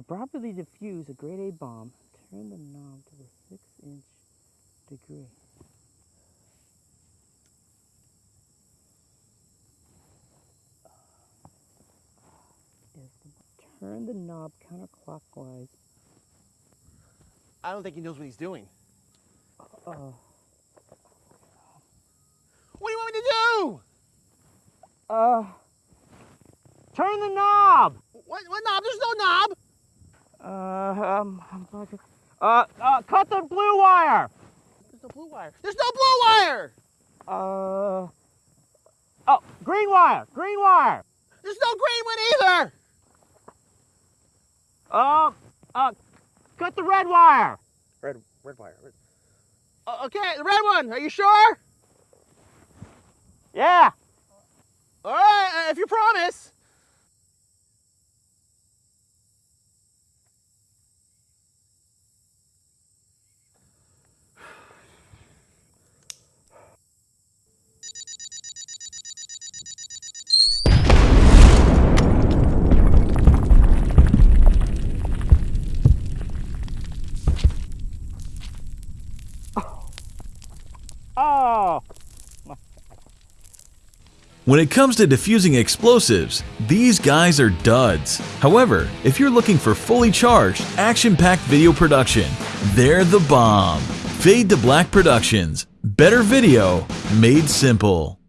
To properly defuse a grade A bomb, turn the knob to the 6 inch degree. Turn the knob counterclockwise. I don't think he knows what he's doing. Uh, What do you want me to do? uh, turn the knob! What, what knob? There's no knob. Uh, um, I'm about to- uh, uh, cut the blue wire! There's no blue wire. There's no blue wire. Uh, oh, green wire, green wire! There's no green one either. Uh, uh, cut the red wire! Red, red wire. Red. Uh, okay, the red one. Are you sure? Yeah! All right, uh, if you promise. Oh! When it comes to diffusing explosives, these guys are duds. However, if you're looking for fully charged, action-packed video production, they're the bomb. Fade to Black Productions. Better video made simple.